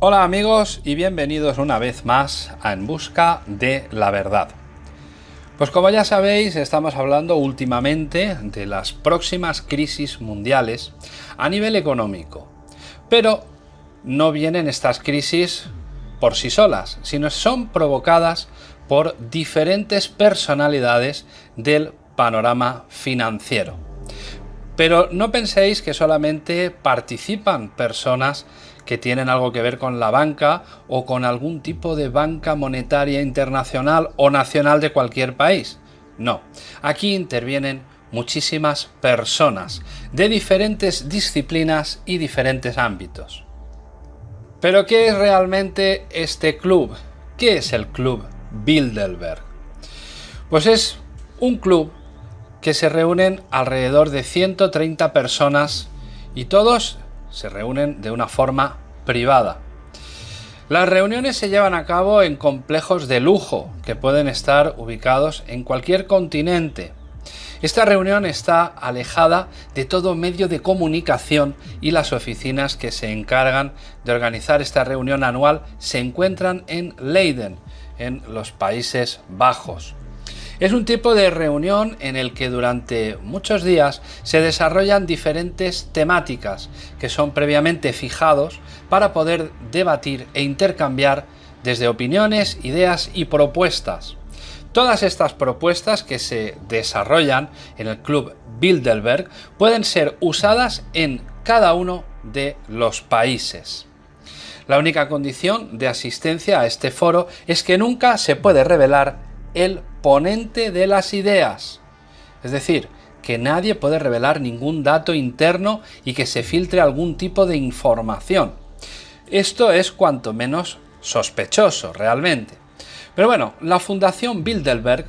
Hola amigos y bienvenidos una vez más a En Busca de la Verdad. Pues como ya sabéis, estamos hablando últimamente de las próximas crisis mundiales a nivel económico. Pero no vienen estas crisis por sí solas, sino son provocadas por diferentes personalidades del panorama financiero. Pero no penséis que solamente participan personas que tienen algo que ver con la banca o con algún tipo de banca monetaria internacional o nacional de cualquier país. No, aquí intervienen muchísimas personas de diferentes disciplinas y diferentes ámbitos. Pero ¿qué es realmente este club? ¿Qué es el club Bilderberg? Pues es un club que se reúnen alrededor de 130 personas y todos se reúnen de una forma privada. Las reuniones se llevan a cabo en complejos de lujo que pueden estar ubicados en cualquier continente. Esta reunión está alejada de todo medio de comunicación y las oficinas que se encargan de organizar esta reunión anual se encuentran en Leiden, en los Países Bajos. Es un tipo de reunión en el que durante muchos días se desarrollan diferentes temáticas que son previamente fijados para poder debatir e intercambiar desde opiniones, ideas y propuestas. Todas estas propuestas que se desarrollan en el Club Bilderberg pueden ser usadas en cada uno de los países. La única condición de asistencia a este foro es que nunca se puede revelar el ponente de las ideas. Es decir, que nadie puede revelar ningún dato interno y que se filtre algún tipo de información. Esto es cuanto menos sospechoso realmente. Pero bueno, la Fundación Bilderberg,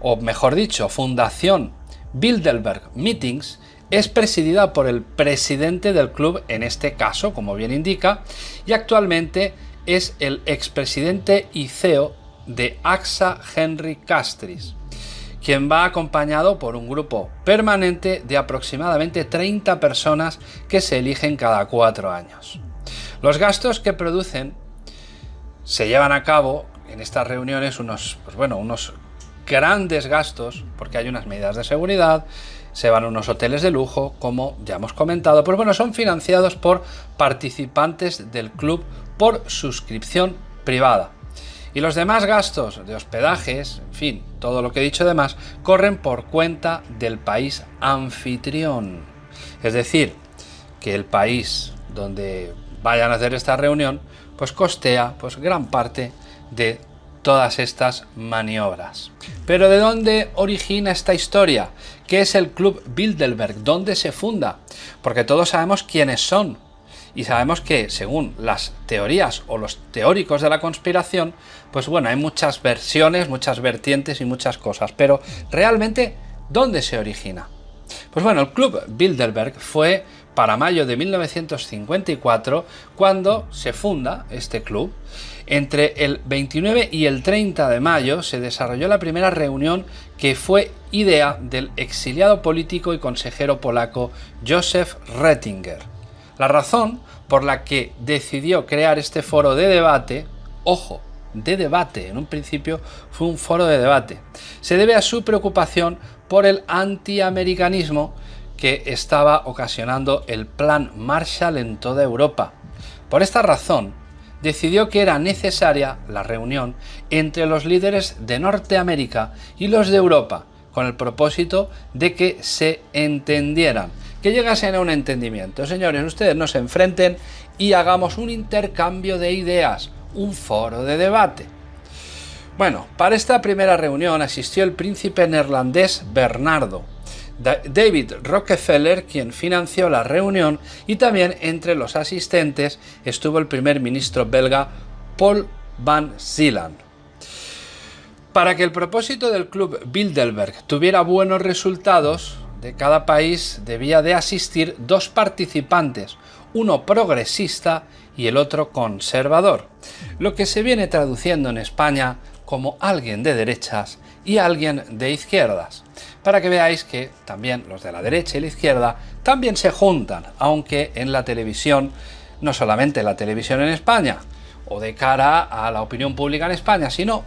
o mejor dicho, Fundación Bilderberg Meetings, es presidida por el presidente del club, en este caso, como bien indica, y actualmente es el expresidente y CEO de AXA Henry Castris, quien va acompañado por un grupo permanente de aproximadamente 30 personas que se eligen cada cuatro años. Los gastos que producen se llevan a cabo en estas reuniones unos, pues bueno, unos grandes gastos, porque hay unas medidas de seguridad, se van a unos hoteles de lujo, como ya hemos comentado, pues bueno, son financiados por participantes del club por suscripción privada. Y los demás gastos de hospedajes, en fin, todo lo que he dicho demás, corren por cuenta del país anfitrión. Es decir, que el país donde vayan a hacer esta reunión, pues costea pues gran parte de todas estas maniobras. Pero ¿de dónde origina esta historia? ¿Qué es el Club Bilderberg? ¿Dónde se funda? Porque todos sabemos quiénes son, y sabemos que según las teorías o los teóricos de la conspiración, pues bueno, hay muchas versiones, muchas vertientes y muchas cosas, pero realmente, ¿dónde se origina? Pues bueno, el Club Bilderberg fue para mayo de 1954 cuando se funda este club. Entre el 29 y el 30 de mayo se desarrolló la primera reunión que fue idea del exiliado político y consejero polaco Josef Rettinger. La razón por la que decidió crear este foro de debate, ojo, de debate, en un principio fue un foro de debate, se debe a su preocupación por el antiamericanismo que estaba ocasionando el plan Marshall en toda Europa. Por esta razón, decidió que era necesaria la reunión entre los líderes de Norteamérica y los de Europa, con el propósito de que se entendieran que llegasen a un entendimiento. Señores, ustedes no se enfrenten y hagamos un intercambio de ideas, un foro de debate. Bueno, para esta primera reunión asistió el príncipe neerlandés Bernardo, David Rockefeller, quien financió la reunión, y también entre los asistentes estuvo el primer ministro belga Paul Van Zieland. Para que el propósito del club Bilderberg tuviera buenos resultados, de cada país debía de asistir dos participantes, uno progresista y el otro conservador, lo que se viene traduciendo en España como alguien de derechas y alguien de izquierdas, para que veáis que también los de la derecha y la izquierda también se juntan, aunque en la televisión no solamente la televisión en España o de cara a la opinión pública en España, sino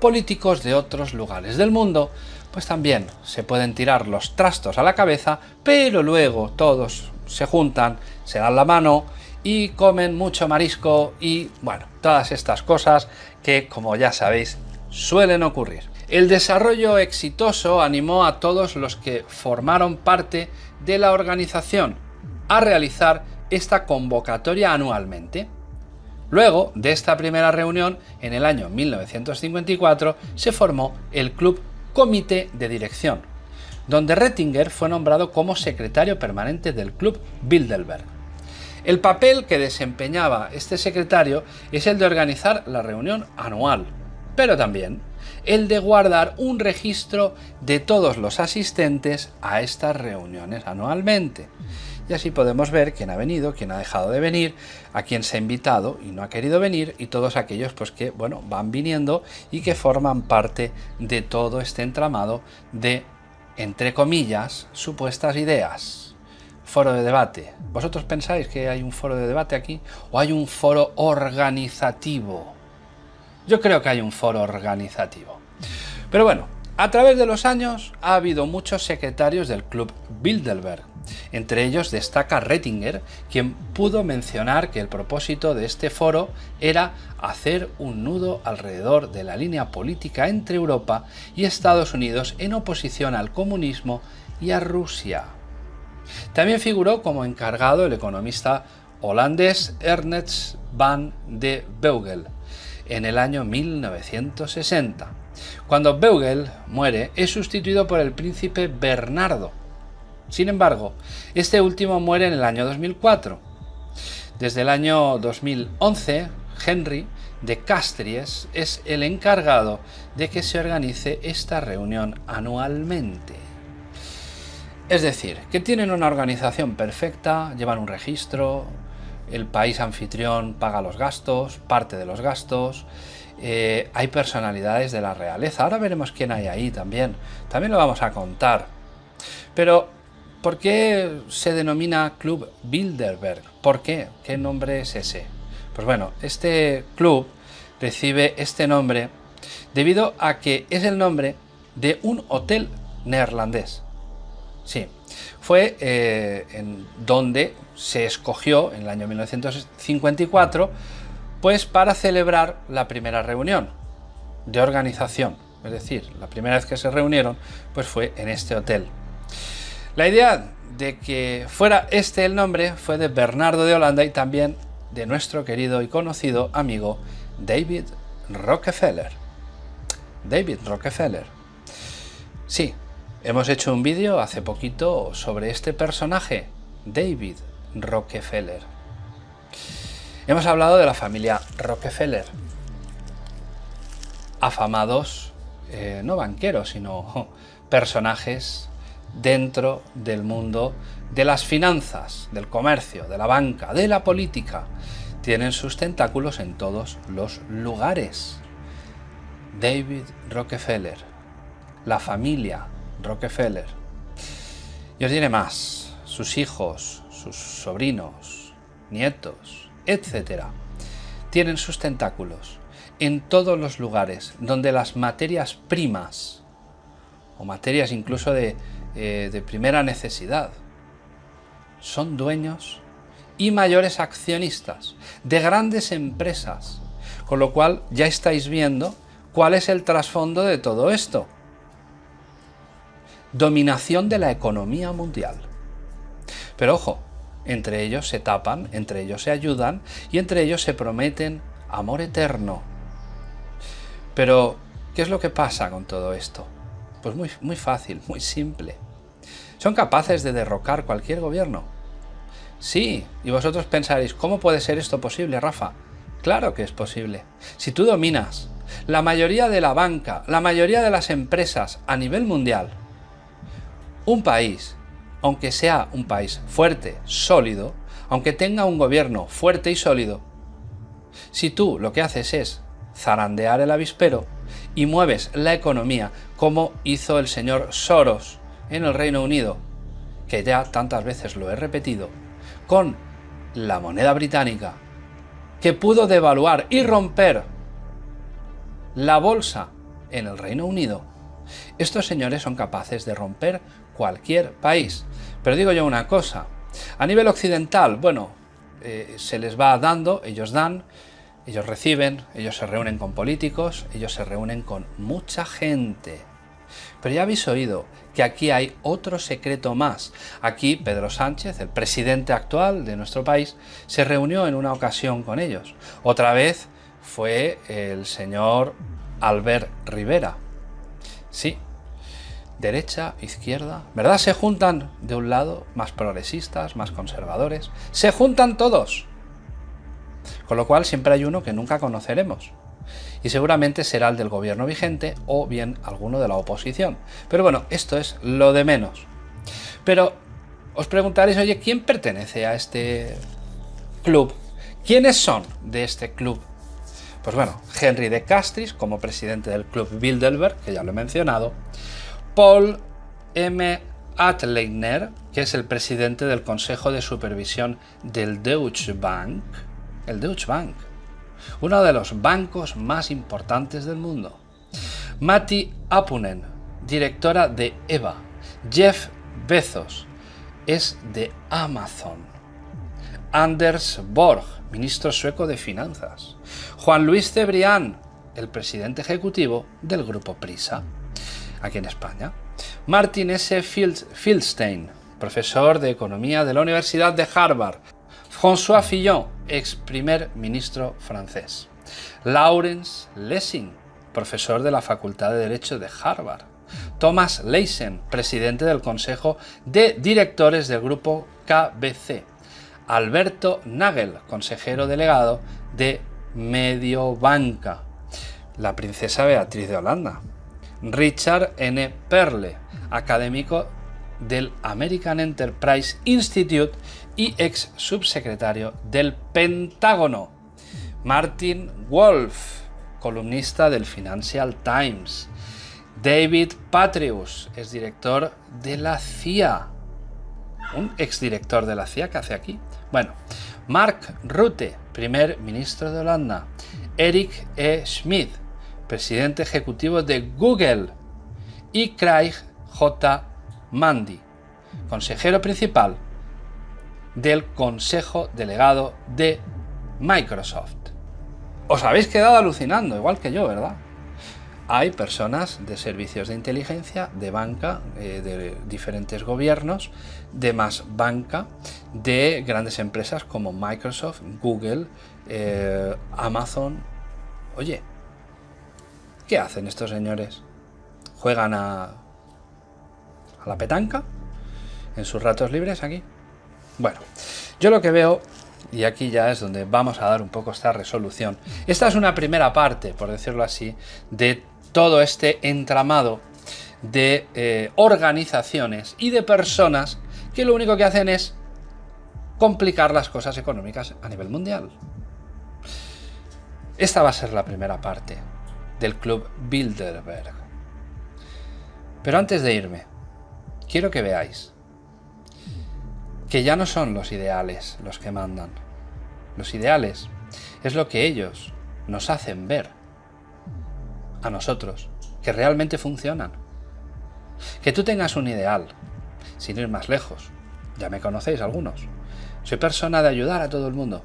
políticos de otros lugares del mundo, pues también se pueden tirar los trastos a la cabeza, pero luego todos se juntan, se dan la mano y comen mucho marisco y, bueno, todas estas cosas que, como ya sabéis, suelen ocurrir. El desarrollo exitoso animó a todos los que formaron parte de la organización a realizar esta convocatoria anualmente. Luego de esta primera reunión, en el año 1954, se formó el Club Comité de Dirección, donde Rettinger fue nombrado como secretario permanente del Club Bilderberg. El papel que desempeñaba este secretario es el de organizar la reunión anual, pero también el de guardar un registro de todos los asistentes a estas reuniones anualmente. Y así podemos ver quién ha venido, quién ha dejado de venir, a quién se ha invitado y no ha querido venir y todos aquellos pues que bueno, van viniendo y que forman parte de todo este entramado de entre comillas supuestas ideas. Foro de debate. ¿Vosotros pensáis que hay un foro de debate aquí o hay un foro organizativo? Yo creo que hay un foro organizativo. Pero bueno, a través de los años ha habido muchos secretarios del Club Bilderberg. Entre ellos destaca Rettinger, quien pudo mencionar que el propósito de este foro era hacer un nudo alrededor de la línea política entre Europa y Estados Unidos en oposición al comunismo y a Rusia. También figuró como encargado el economista holandés Ernest van de Beugel, en el año 1960. Cuando Beugel muere, es sustituido por el príncipe Bernardo. Sin embargo, este último muere en el año 2004. Desde el año 2011, Henry de Castries es el encargado de que se organice esta reunión anualmente. Es decir, que tienen una organización perfecta, llevan un registro, el país anfitrión paga los gastos, parte de los gastos, eh, hay personalidades de la realeza, ahora veremos quién hay ahí también, también lo vamos a contar. Pero, ¿por qué se denomina Club Bilderberg? ¿Por qué? ¿Qué nombre es ese? Pues bueno, este club recibe este nombre debido a que es el nombre de un hotel neerlandés. Sí, fue eh, en donde se escogió en el año 1954 pues para celebrar la primera reunión de organización, es decir, la primera vez que se reunieron pues fue en este hotel. La idea de que fuera este el nombre fue de Bernardo de Holanda y también de nuestro querido y conocido amigo David Rockefeller. David Rockefeller. Sí, hemos hecho un vídeo hace poquito sobre este personaje, David Rockefeller. Hemos hablado de la familia Rockefeller, afamados, eh, no banqueros, sino personajes dentro del mundo de las finanzas, del comercio, de la banca, de la política. Tienen sus tentáculos en todos los lugares. David Rockefeller, la familia Rockefeller. Y os diré más, sus hijos, sus sobrinos, nietos, etc., tienen sus tentáculos en todos los lugares donde las materias primas, o materias incluso de, eh, de primera necesidad, son dueños y mayores accionistas de grandes empresas, con lo cual ya estáis viendo cuál es el trasfondo de todo esto. Dominación de la economía mundial. Pero ojo, entre ellos se tapan, entre ellos se ayudan y entre ellos se prometen amor eterno. Pero, ¿qué es lo que pasa con todo esto? Pues muy, muy fácil, muy simple. Son capaces de derrocar cualquier gobierno. Sí, y vosotros pensaréis, ¿cómo puede ser esto posible, Rafa? Claro que es posible. Si tú dominas la mayoría de la banca, la mayoría de las empresas a nivel mundial, un país aunque sea un país fuerte, sólido, aunque tenga un gobierno fuerte y sólido, si tú lo que haces es zarandear el avispero y mueves la economía como hizo el señor Soros en el Reino Unido, que ya tantas veces lo he repetido, con la moneda británica, que pudo devaluar y romper la bolsa en el Reino Unido, estos señores son capaces de romper cualquier país. Pero digo yo una cosa, a nivel occidental, bueno, eh, se les va dando, ellos dan, ellos reciben, ellos se reúnen con políticos, ellos se reúnen con mucha gente. Pero ya habéis oído que aquí hay otro secreto más. Aquí Pedro Sánchez, el presidente actual de nuestro país, se reunió en una ocasión con ellos. Otra vez fue el señor Albert Rivera. Sí, derecha, izquierda, ¿verdad? Se juntan de un lado más progresistas, más conservadores. Se juntan todos. Con lo cual siempre hay uno que nunca conoceremos. Y seguramente será el del gobierno vigente o bien alguno de la oposición. Pero bueno, esto es lo de menos. Pero os preguntaréis, oye, ¿quién pertenece a este club? ¿Quiénes son de este club? Pues bueno, Henry de Castris como presidente del club Bilderberg, que ya lo he mencionado, Paul M. Atleiner, que es el presidente del Consejo de Supervisión del Deutsche Bank, el Deutsche Bank, uno de los bancos más importantes del mundo. Matti Apunen, directora de EVA. Jeff Bezos es de Amazon. Anders Borg, ministro sueco de Finanzas. Juan Luis Cebrián, el presidente ejecutivo del grupo Prisa, aquí en España. Martin S. Fieldstein, profesor de Economía de la Universidad de Harvard. François Fillon, ex primer ministro francés. Lawrence Lessing, profesor de la Facultad de Derecho de Harvard. Thomas Leysen, presidente del Consejo de Directores del Grupo KBC. Alberto Nagel, consejero delegado de Mediobanca. La princesa Beatriz de Holanda. Richard N. Perle, académico del American Enterprise Institute y ex subsecretario del Pentágono. Martin Wolf, columnista del Financial Times. David Patrius, es director de la CIA. Un exdirector de la CIA que hace aquí. Bueno, Mark Rutte, primer ministro de Holanda. Eric E. Schmidt, presidente ejecutivo de Google. Y Craig J. Mandy, consejero principal del Consejo Delegado de Microsoft. Os habéis quedado alucinando, igual que yo, ¿verdad? Hay personas de servicios de inteligencia, de banca, eh, de diferentes gobiernos, de más banca, de grandes empresas como Microsoft, Google, eh, Amazon. Oye, ¿qué hacen estos señores? ¿Juegan a, a la petanca? ¿En sus ratos libres aquí? Bueno, yo lo que veo, y aquí ya es donde vamos a dar un poco esta resolución, esta es una primera parte, por decirlo así, de todo este entramado de eh, organizaciones y de personas que lo único que hacen es complicar las cosas económicas a nivel mundial. Esta va a ser la primera parte del Club Bilderberg. Pero antes de irme, quiero que veáis que ya no son los ideales los que mandan. Los ideales es lo que ellos nos hacen ver a nosotros, que realmente funcionan. Que tú tengas un ideal, sin ir más lejos. Ya me conocéis algunos. Soy persona de ayudar a todo el mundo.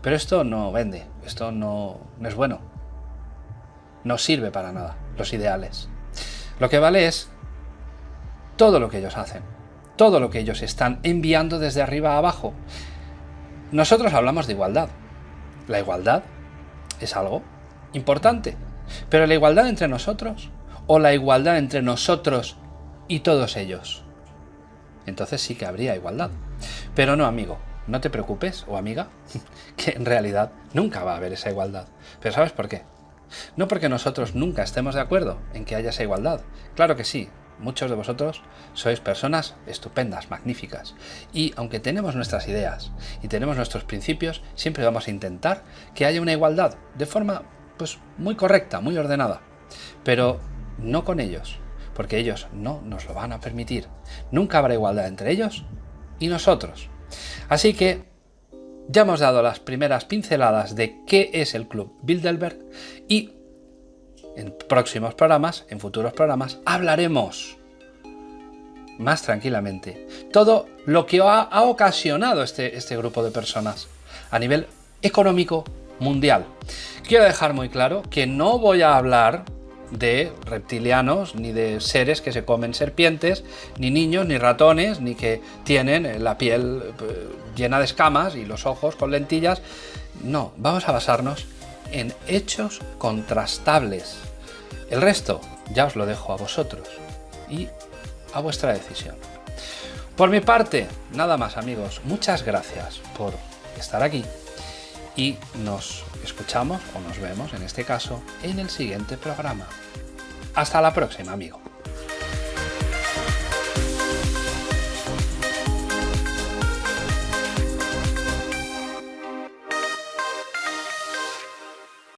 Pero esto no vende, esto no, es bueno. No sirve para nada, los ideales. Lo que vale es todo lo que ellos hacen todo lo que ellos están enviando desde arriba a abajo. Nosotros hablamos de igualdad. La igualdad es algo importante. Pero la igualdad entre nosotros o la igualdad entre nosotros y todos ellos. Entonces sí que habría igualdad. Pero no, amigo, no te preocupes, o amiga, que en realidad nunca va a haber esa igualdad. Pero ¿sabes por qué? No porque nosotros nunca estemos de acuerdo en que haya esa igualdad. Claro que sí, Muchos de vosotros sois personas estupendas, magníficas. Y aunque tenemos nuestras ideas y tenemos nuestros principios, siempre vamos a intentar que haya una igualdad de forma pues muy correcta, muy ordenada. Pero no con ellos, porque ellos no nos lo van a permitir. Nunca habrá igualdad entre ellos y nosotros. Así que ya hemos dado las primeras pinceladas de qué es el Club Bilderberg y en próximos programas, en futuros programas, hablaremos más tranquilamente todo lo que ha, ocasionado este, este grupo de personas a nivel económico mundial. Quiero dejar muy claro que no voy a hablar de reptilianos, ni de seres que se comen serpientes, ni niños, ni ratones, ni que tienen la piel eh, llena de escamas y los ojos con lentillas. No, vamos a basarnos en hechos contrastables. El resto ya os lo dejo a vosotros y a vuestra decisión. Por mi parte, nada más amigos, muchas gracias por estar aquí y nos escuchamos o nos vemos en este caso en el siguiente programa. Hasta la próxima, amigo.